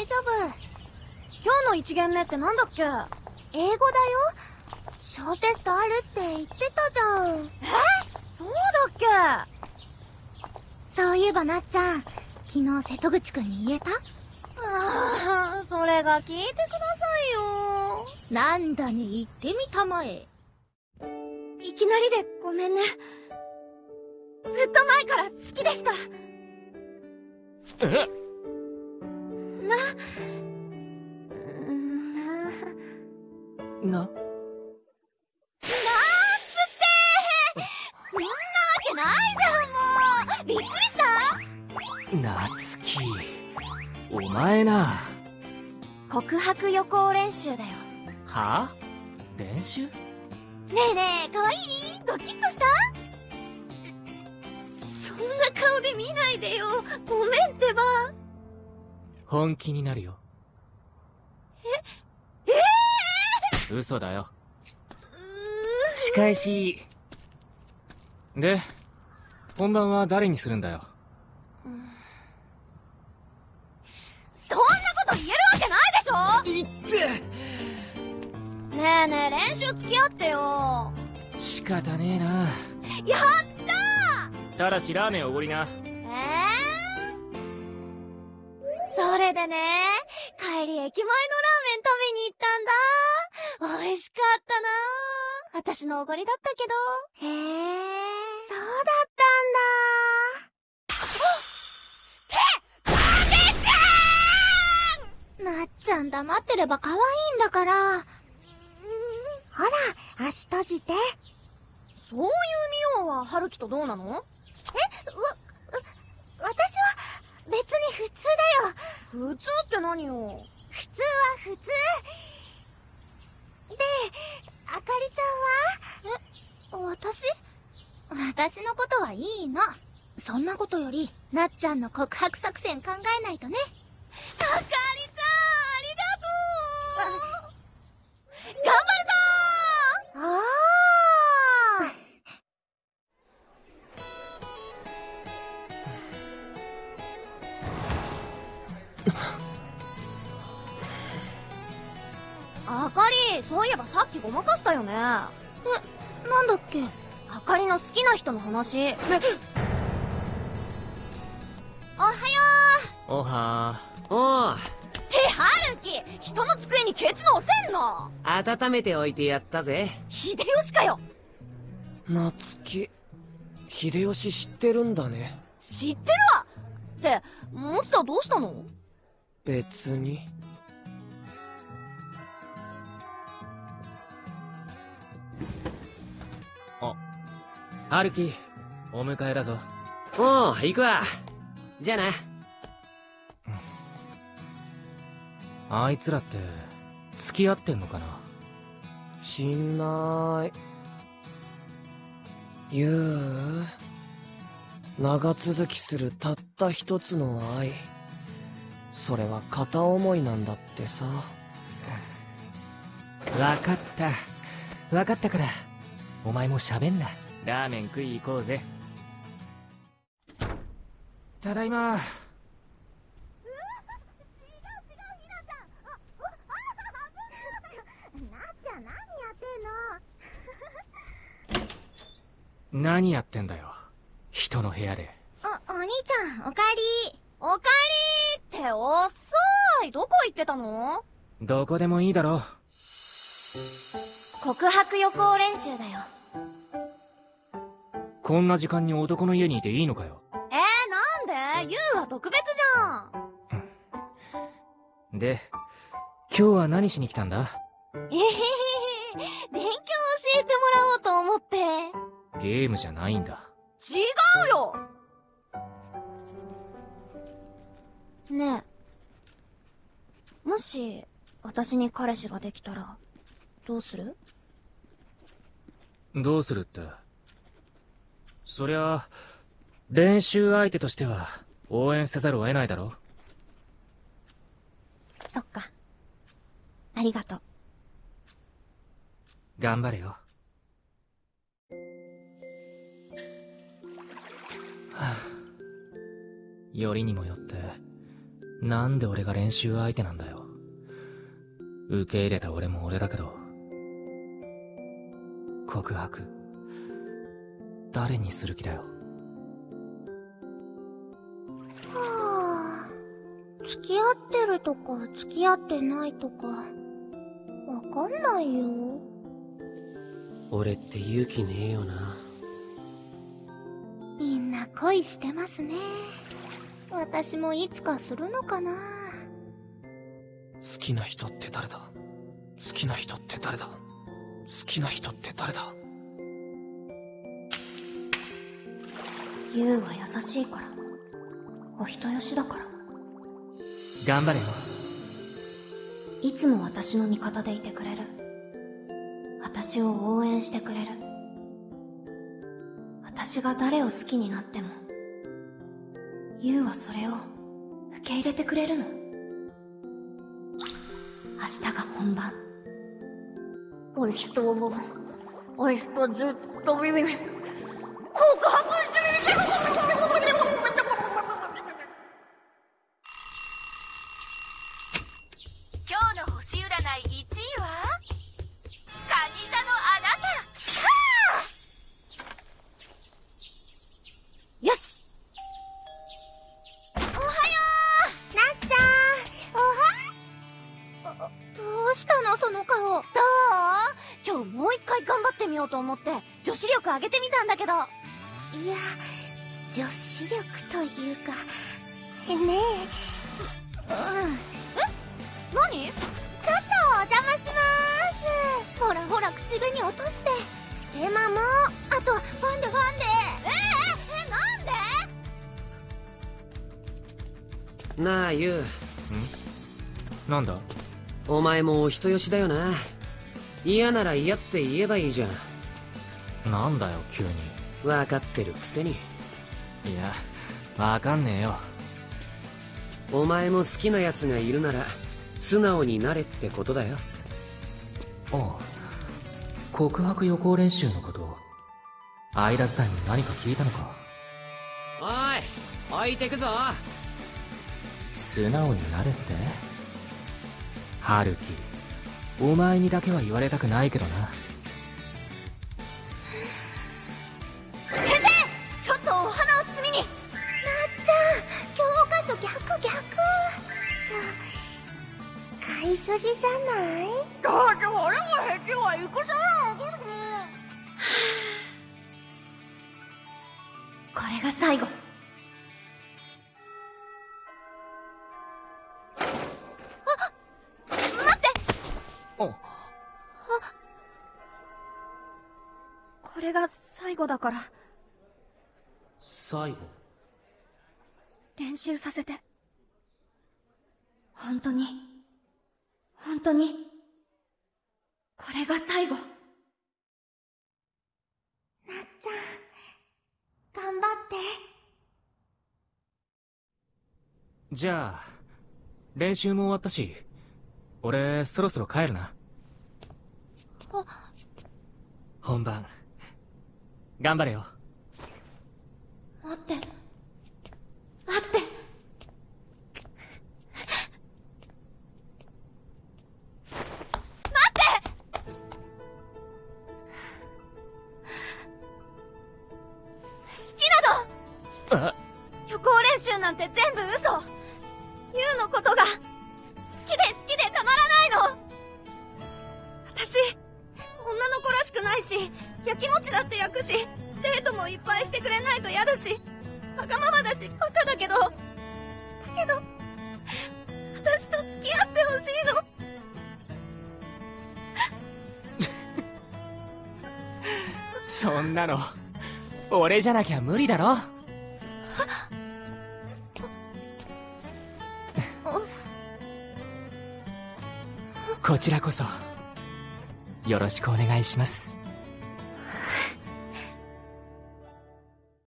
大丈夫。今日の1限目ってなんだっけ？英語だよ。小テストあるって言ってたじゃん。え？そうだっけ？そういえばなっちゃん昨日瀬戸口くんに言えた？ああそれが聞いてくださいよ。なんだね言ってみたまえ。いきなりでごめんね。ずっと前から好きでした。え？なな。な。ーっつって。そんなわけないじゃんもう。びっくりした。なつきお前な。告白予行練習だよ。は？あ練習？ねえねえかわいい？ドキッとした？そんな顔で見ないでよ。ごめんってば本気になるよ。え？え？えー、嘘だよ。仕返し。で本番は誰にするんだよ、そんなこと言えるわけないでしょ！いっ。てねえねえ練習付き合ってよ。仕方ねえな。やったただしラーメンおごりなれでね帰り駅前のラーメン食べに行ったんだ。美味しかったな。私のおごりだったけど。へえそうだったんだ。ってちゃん！なっちゃん黙ってれば可愛いんだから。ほら足閉じて。そういうミオは春樹とどうなのえわ、私は別に普通だよ普通って何よ？普通は普通。であかりちゃんは？え私？私のことはいいの。そんなことよりなっちゃんの告白作戦考えないとね。あかりっきごまかしたよね。えなんだっけ？あかりの好きな人の話。えおはよう。おはおうって春樹人の机にケツの押せんの。温めておいてやったぜ。秀吉かよ。なつき秀吉知ってるんだね。知ってるわ。って持田どうしたの？別に春樹お迎えだぞ。おう行くわ。じゃあな。あいつらって付き合ってんのかな？しんない。ゆう？長続きするたった一つの愛。それは片思いなんだってさ。わかった。わかったから。お前も喋んなラーメン食い行こうぜ。ただいま。何やってんだよ。人の部屋で。お、お兄ちゃん、おかえり。おかえりって遅い。どこ行ってたの？どこでもいいだろ告白予行練習だよこんな時間に男の家にいていいのかよ。えー、なんで？ユウは特別じゃん。で今日は何しに来たんだ？えへへへ。勉強教えてもらおうと思って。ゲームじゃないんだ。違うよ。ねえ。もし私に彼氏ができたらどうする？どうするってそりゃ練習相手としては応援せざるを得ないだろそっかありがとう頑張れよはあ よりにもよってなんで俺が練習相手なんだよ。受け入れた俺も俺だけど。告白。誰にする気だよ。はあ。付き合ってるとか付き合ってないとかわかんないよ。俺って勇気ねえよな。みんな恋してますね。私もいつかするのかな。好きな人って誰だ？好きな人って誰だ？好きな人って誰だ？ユウは優しいから。お人よしだから。頑張れよ。いつも私の味方でいてくれる。私を応援してくれる。私が誰を好きになってもユウはそれを受け入れてくれるの。明日が本番。明日を明日ずっとビビビ告白して今日もう一回頑張ってみようと思って。女子力上げてみたんだけど。いや女子力というかねえ。何？ちょっとお邪魔します。ほらほら口紅落として。ステマも。あとファンデファンデ。えええなんで？なあユウ。なんだ？お前もお人よしだよな。嫌なら嫌って言えばいいじゃん。なんだよ、急に。分かってるくせにいや、わかんねえよ。お前も好きな奴がいるなら素直になれってことだよああ。告白予行練習のこと、間伝いに何か聞いたのかおい置いてくぞ素直になれって？春樹、お前にだけは言われたくないけどな。返事は戦なのこれが最後。おこれが最後だから。最後。練習させて。本当に。本当にこれが最後。なっちゃん頑張って。じゃあ、練習も終わったし、俺、そろそろ帰るな。本番、頑張れよ。待ってんて全部嘘。ユウのことが好きで好きでたまらないの。私女の子らしくないしやきもちだって焼くしデートもいっぱいしてくれないと嫌だしわがままだしバカだけど。だけど私と付き合ってほしいの。そんなの、俺じゃなきゃ無理だろ。こちらこそ、よろしくお願いします。